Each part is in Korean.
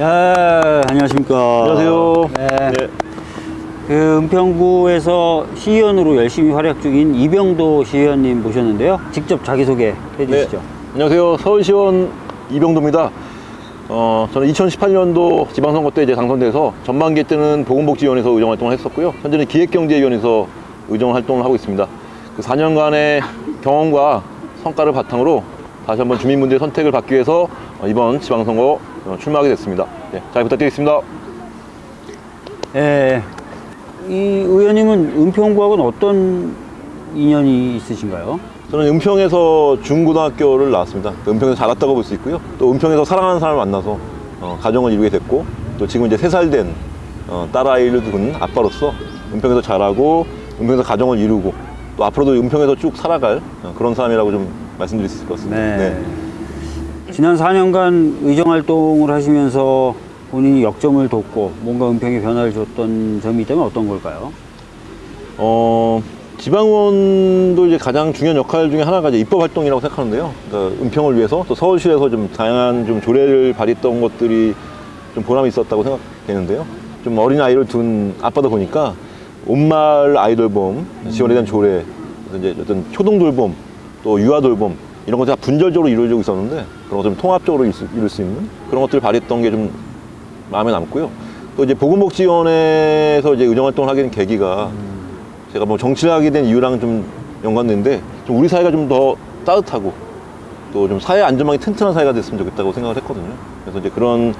야, 안녕하십니까. 안녕하세요. 네. 네. 그 은평구에서 시의원으로 열심히 활약 중인 이병도 시의원님 모셨는데요. 직접 자기소개 해주시죠. 안녕하세요. 서울시원 이병도입니다. 어, 저는 2018년도 지방선거 때 이제 당선돼서 전반기 때는 보건복지위원회에서 의정 활동을 했었고요. 현재는 기획경제위원회에서 의정 활동을 하고 있습니다. 그 4년간의 경험과 성과를 바탕으로 다시 한번 주민분들의 선택을 받기 위해서 어, 이번 지방선거 어, 출마하게 됐습니다. 네, 잘 부탁드리겠습니다. 예. 이 의원님은 은평구하고는 어떤 인연이 있으신가요? 저는 은평에서 중고등학교를 나왔습니다. 그 은평에서 자랐다고 볼 수 있고요. 또 은평에서 사랑하는 사람을 만나서 어, 가정을 이루게 됐고 또 지금 이제 세 살 된 어, 딸아이를 둔 아빠로서 은평에서 자라고 은평에서 가정을 이루고 또 앞으로도 은평에서 쭉 살아갈 어, 그런 사람이라고 좀 말씀드릴 수 있을 것 같습니다. 네. 지난 4년간 의정 활동을 하시면서 본인이 역점을 뒀고 뭔가 은평에 변화를 줬던 점이 있다면 어떤 걸까요? 어, 지방원도 이제 가장 중요한 역할 중에 하나가 이제 입법 활동이라고 생각하는데요. 그러니까 은평을 위해서 또 서울시에서 좀 다양한 좀 조례를 발의했던 것들이 좀 보람이 있었다고 생각되는데요. 좀 어린 아이를 둔 아빠다 보니까 온마을 아이돌봄 지원에 대한 조례, 이제 어떤 초등 돌봄, 또 유아 돌봄 이런 것들이 다 분절적으로 이루어지고 있었는데 그런 것들 좀 통합적으로 이룰 수, 있는 그런 것들을 발휘했던 게 좀 마음에 남고요. 또 이제 보건복지원에서 이제 의정 활동을 하게 된 계기가 제가 뭐 정치를 하게 된 이유랑 좀 연관되는데 좀 우리 사회가 좀 더 따뜻하고 또 좀 사회 안전망이 튼튼한 사회가 됐으면 좋겠다고 생각을 했거든요. 그래서 이제 그런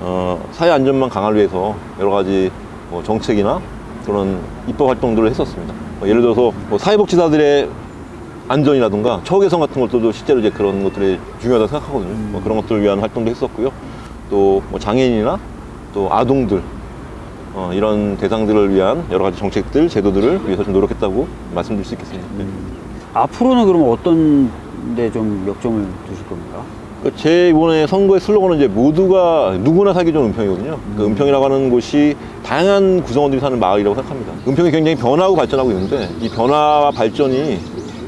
어, 사회 안전망 강화를 위해서 여러 가지 뭐 정책이나 그런 입법 활동들을 했었습니다. 뭐 예를 들어서 뭐 사회복지사들의 안전이라든가 처우 개선 같은 것들도 실제로 이제 그런 것들이 중요하다고 생각하거든요. 뭐 그런 것들을 위한 활동도 했었고요. 또 뭐 장애인이나 또 아동들 어, 이런 대상들을 위한 여러 가지 정책들, 제도들을 위해서 좀 노력했다고 말씀드릴 수 있겠습니다. 네. 앞으로는 그럼 어떤 데 좀 역점을 두실 겁니까? 그제 이번에 선거의 슬로건은 이제 모두가 누구나 살기 좋은 은평이거든요. 그 은평이라고 하는 곳이 다양한 구성원들이 사는 마을이라고 생각합니다. 은평이 굉장히 변하고 발전하고 있는데 이 변화와 발전이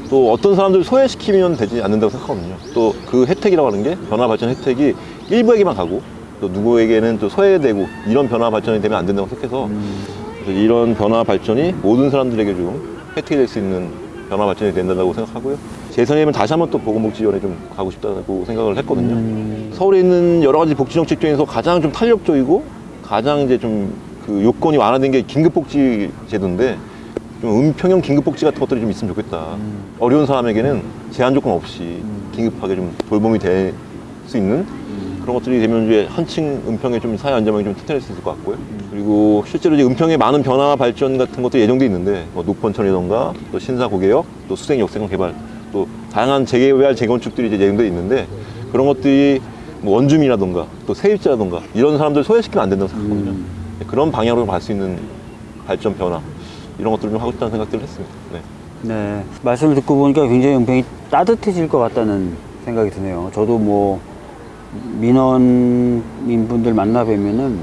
또 어떤 사람들을 소외시키면 되지 않는다고 생각하거든요. 또 그 혜택이라고 하는 게 변화 발전 혜택이 일부에게만 가고 또 누구에게는 또 소외되고 이런 변화 발전이 되면 안 된다고 생각해서 그래서 이런 변화 발전이 모든 사람들에게 좀 혜택이 될 수 있는 변화 발전이 된다고 생각하고요. 재선이면 다시 한번 또 보건복지위원회 좀 가고 싶다고 생각을 했거든요. 서울에 있는 여러 가지 복지 정책 중에서 가장 좀 탄력적이고 가장 이제 좀 그 요건이 완화된 게 긴급복지 제도인데 좀 은평형 긴급복지 같은 것들이 좀 있으면 좋겠다. 어려운 사람에게는 제한 조건 없이 긴급하게 좀 돌봄이 될 수 있는 그런 것들이 되면 이제 한층 은평의 좀 사회 안전망이 좀 튼튼할 수 있을 것 같고요. 그리고 실제로 이제 은평에 많은 변화 발전 같은 것도 예정돼 있는데 뭐 녹번천이던가 또 신사 고개역 또 수생 역세권 개발 또 다양한 재개발 재건축들이 이제 예정돼 있는데 그런 것들이 뭐 원주민이라던가 또 세입자라던가 이런 사람들 소외시키면 안 된다고 생각하거든요. 그런 방향으로 갈 수 있는 발전 변화 이런 것들을 좀 하고 싶다는 생각들을 했습니다. 네. 네. 말씀을 듣고 보니까 굉장히 은평이 따뜻해질 것 같다는 생각이 드네요. 저도 뭐 민원인분들 만나 뵈면은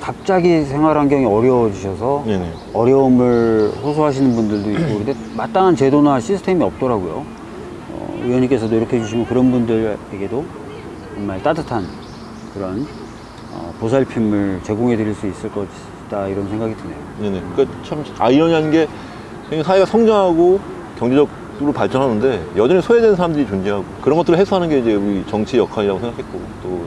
갑자기 생활 환경이 어려워지셔서 네네. 어려움을 호소하시는 분들도 있고 근데 마땅한 제도나 시스템이 없더라고요. 어, 의원님께서 노력해 주시면 그런 분들에게도 정말 따뜻한 그런 어, 보살핌을 제공해 드릴 수 있을 것이다 이런 생각이 드네요. 네네. 그러니까 참 아이러니한 게 사회가 성장하고 경제적으로 발전하는데 여전히 소외된 사람들이 존재하고 그런 것들을 해소하는 게 이제 우리 정치 역할이라고 생각했고 또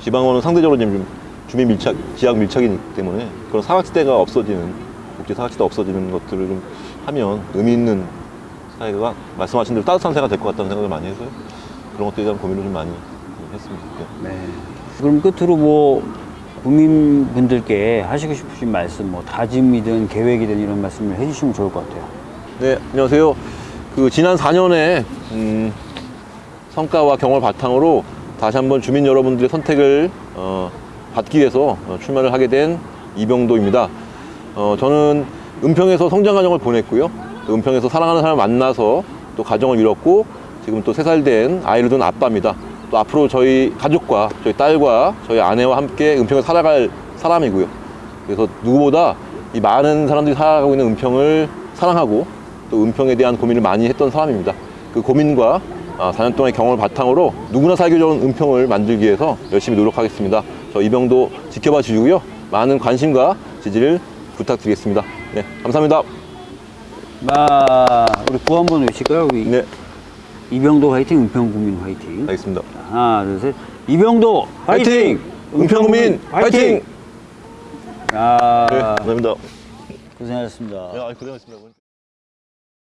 지방원은 상대적으로 좀 주민 밀착, 지역 밀착이기 때문에 그런 사각지대가 없어지는 복지 사각지대가 없어지는 것들을 좀 하면 의미 있는 사회가 말씀하신 대로 따뜻한 사회가 될 것 같다는 생각을 많이 해서요. 그런 것들에 대한 고민을 좀 많이 했습니다. 네. 네. 그럼 끝으로 뭐 국민분들께 하시고 싶으신 말씀, 뭐 다짐이든 계획이든 이런 말씀을 해주시면 좋을 것 같아요. 네, 안녕하세요. 그 지난 4년의 음, 성과와 경험을 바탕으로 다시 한번 주민 여러분들의 선택을 어, 받기 위해서 어, 출마를 하게 된 이병도입니다. 어, 저는 은평에서 성장 과정을 보냈고요. 또 은평에서 사랑하는 사람을 만나서 또 가정을 이뤘고 지금 또 세 살 된 아이를 둔 아빠입니다. 또 앞으로 저희 가족과 저희 딸과 저희 아내와 함께 은평에서 살아갈 사람이고요. 그래서 누구보다 이 많은 사람들이 살아가고 있는 은평을 사랑하고 또 은평에 대한 고민을 많이 했던 사람입니다. 그 고민과 아, 4년 동안의 경험을 바탕으로 누구나 살기 좋은 은평을 만들기 위해서 열심히 노력하겠습니다. 저 이병도 지켜봐 주시고요. 많은 관심과 지지를 부탁드리겠습니다. 네, 감사합니다. 아, 우리 구호 한번 외칠까요? 우리 네, 이병도 화이팅, 은평구민 화이팅. 알겠습니다. 하나, 둘, 셋. 이병도 화이팅! 은평구민 화이팅! 아, 네, 감사합니다. 고생하셨습니다. 네, 고생하셨습니다.